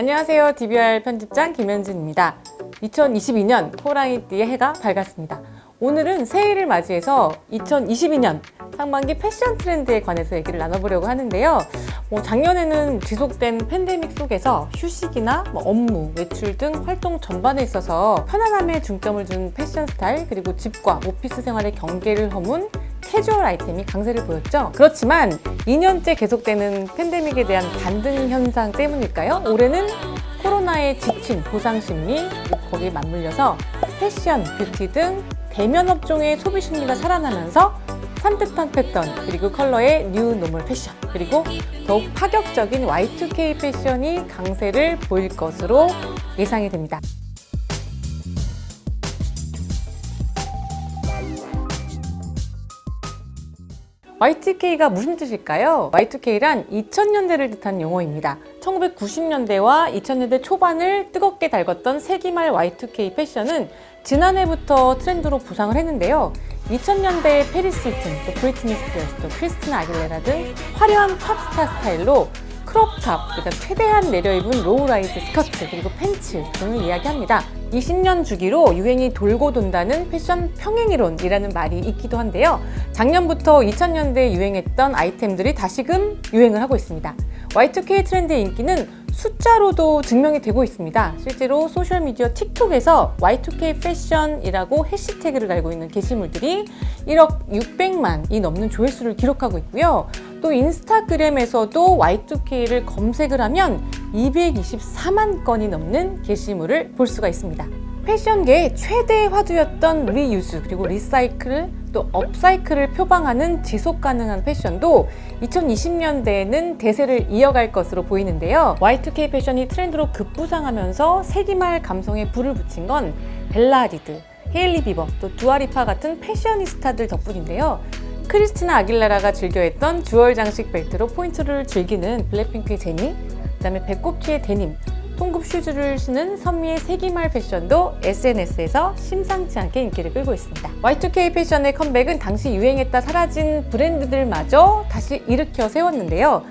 안녕하세요. DBR 편집장 김현진입니다. 2022년 호랑이띠의 해가 밝았습니다. 오늘은 새해를 맞이해서 2022년 상반기 패션 트렌드에 관해서 얘기를 나눠보려고 하는데요. 뭐 작년에는 지속된 팬데믹 속에서 휴식이나 뭐 업무, 외출 등 활동 전반에 있어서 편안함에 중점을 둔 패션 스타일 그리고 집과 오피스 생활의 경계를 허문 캐주얼 아이템이 강세를 보였죠. 그렇지만 2년째 계속되는 팬데믹에 대한 반등 현상 때문일까요? 올해는 코로나에 지친 보상 심리, 거기에 맞물려서 패션, 뷰티 등 대면 업종의 소비 심리가 살아나면서 산뜻한 패턴, 그리고 컬러의 new normal 패션, 그리고 더욱 파격적인 Y2K 패션이 강세를 보일 것으로 예상이 됩니다. Y2K가 무슨 뜻일까요? Y2K란 2000년대를 뜻한 용어입니다. 1990년대와 2000년대 초반을 뜨겁게 달궜던 세기말 Y2K 패션은 지난해부터 트렌드로 부상을 했는데요. 2000년대의 패리스 힐튼, 또 브리트니 스피어스, 또 크리스티나 아길레라 등 화려한 팝스타 스타일로 crop top, 그다음 최대한 내려입은 low-rise 스커트, 그리고 팬츠 등을 이야기합니다. 20년 주기로 유행이 돌고 돈다는 패션 평행이론이라는 말이 있기도 한데요. 작년부터 2000년대에 유행했던 아이템들이 다시금 유행을 하고 있습니다. Y2K 트렌드의 인기는 숫자로도 증명이 되고 있습니다. 실제로 소셜미디어 틱톡에서 Y2K 패션이라고 해시태그를 달고 있는 게시물들이 1억 600만이 넘는 조회수를 기록하고 있고요. 또 인스타그램에서도 Y2K를 검색을 하면 224만 건이 넘는 게시물을 볼 수가 있습니다. 패션계의 최대 화두였던 reuse 그리고 recycle 또 upcycle을 표방하는 지속 가능한 패션도 2020년대에는 대세를 이어갈 것으로 보이는데요. Y2K 패션이 트렌드로 급부상하면서 세기말 감성에 불을 붙인 건 벨라 하디드, 헤일리 비버, 또 두아 리파 같은 패셔니스타들 덕분인데요. 크리스티나 아길레라가 즐겨했던 jewel 장식 벨트로 포인트를 즐기는 블랙핑크의 제니, 그 다음에 배꼽티에 데님, 통굽 슈즈를 신은 선미의 세기말 패션도 SNS에서 심상치 않게 인기를 끌고 있습니다. Y2K 패션의 컴백은 당시 유행했다 사라진 브랜드들마저 다시 일으켜 세웠는데요.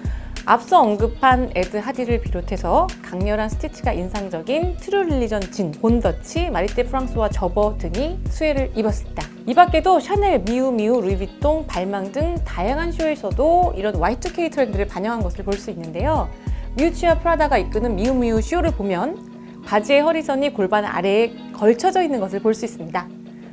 앞서 언급한 에드 하디를 비롯해서 강렬한 스티치가 인상적인 트루 릴리전 진, 본더치, 마리떼 프랑스와 저버 등이 수혜를 입었습니다. 이 밖에도 샤넬, 미우미우, 루이비통, 발망 등 다양한 쇼에서도 이런 Y2K 트렌드를 반영한 것을 볼 수 있는데요. 미우치아 프라다가 이끄는 미우미우 쇼를 보면 바지의 허리선이 골반 아래에 걸쳐져 있는 것을 볼 수 있습니다.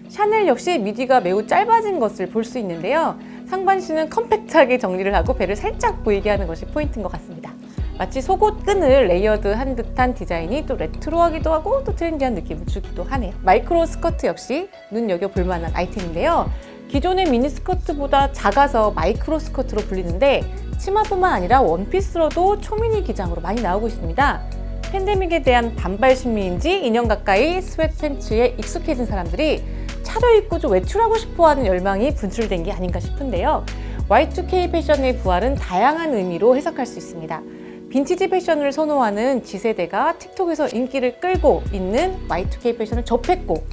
샤넬 역시 미디가 매우 짧아진 것을 볼 수 있는데요. 상반신은 컴팩트하게 정리를 하고 배를 살짝 보이게 하는 것이 포인트인 것 같습니다. 마치 속옷 끈을 layered한 듯한 디자인이 또 레트로하기도 하고 또 트렌디한 느낌을 주기도 하네요. 마이크로 스커트 역시 눈여겨 볼 만한 아이템인데요. 기존의 미니스커트보다 작아서 마이크로 스커트로 불리는데 치마뿐만 아니라 원피스로도 초미니 기장으로 많이 나오고 있습니다. 팬데믹에 대한 반발 심리인지 2년 가까이 sweat pants에 익숙해진 사람들이 차려입고 좀 외출하고 싶어하는 열망이 분출된 게 아닌가 싶은데요. Y2K 패션의 부활은 다양한 의미로 해석할 수 있습니다. 빈티지 패션을 선호하는 Z세대가 틱톡에서 인기를 끌고 있는 Y2K 패션을 접했고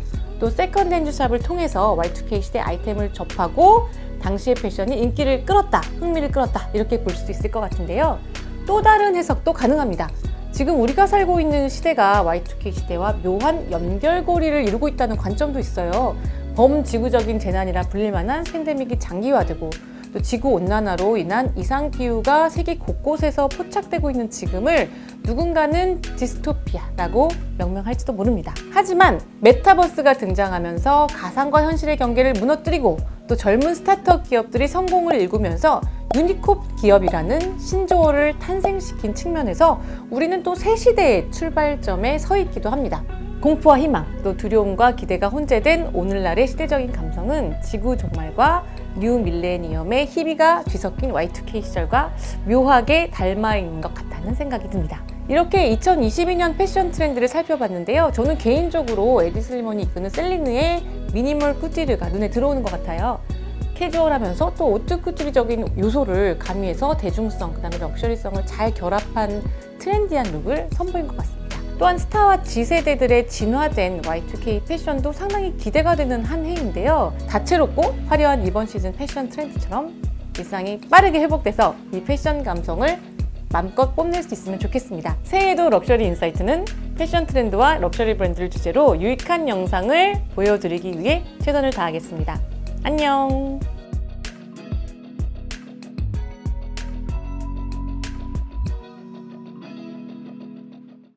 또 second hand shop을 통해서 Y2K 시대 아이템을 접하고 당시의 패션이 인기를 끌었다, 흥미를 끌었다 이렇게 볼 수도 있을 것 같은데요. 또 다른 해석도 가능합니다. 지금 우리가 살고 있는 시대가 Y2K 시대와 묘한 연결고리를 이루고 있다는 관점도 있어요. 범지구적인 재난이라 불릴 만한 팬데믹이 장기화되고 또 지구온난화로 인한 이상기후가 세계 곳곳에서 포착되고 있는 지금을 누군가는 디스토피아라고 명명할지도 모릅니다. 하지만 메타버스가 등장하면서 가상과 현실의 경계를 무너뜨리고 또 젊은 스타트업 기업들이 성공을 일구면서 유니콘 기업이라는 신조어를 탄생시킨 측면에서 우리는 또 새 시대의 출발점에 서 있기도 합니다. 공포와 희망, 또 두려움과 기대가 혼재된 오늘날의 시대적인 감성은 지구 종말과 new millennium의 희비가 뒤섞인 Y2K 시절과 묘하게 닮아 있는 것 같다는 생각이 듭니다. 이렇게 2022년 패션 트렌드를 살펴봤는데요. 저는 개인적으로 에디 슬리먼이 이끄는 셀리느의 minimal couture가 눈에 들어오는 것 같아요. 캐주얼하면서 또 오트쿠튀르적인 요소를 가미해서 대중성, 그 다음에 luxury성을 잘 결합한 trendy한 look을 선보인 것 같습니다. 또한 스타와 Z세대들의 진화된 Y2K 패션도 상당히 기대가 되는 한 해인데요. 다채롭고 화려한 이번 시즌 패션 트렌드처럼 일상이 빠르게 회복돼서 이 패션 감성을 마음껏 뽐낼 수 있으면 좋겠습니다. 새해에도 럭셔리 인사이트는 패션 트렌드와 럭셔리 브랜드를 주제로 유익한 영상을 보여드리기 위해 최선을 다하겠습니다. 안녕!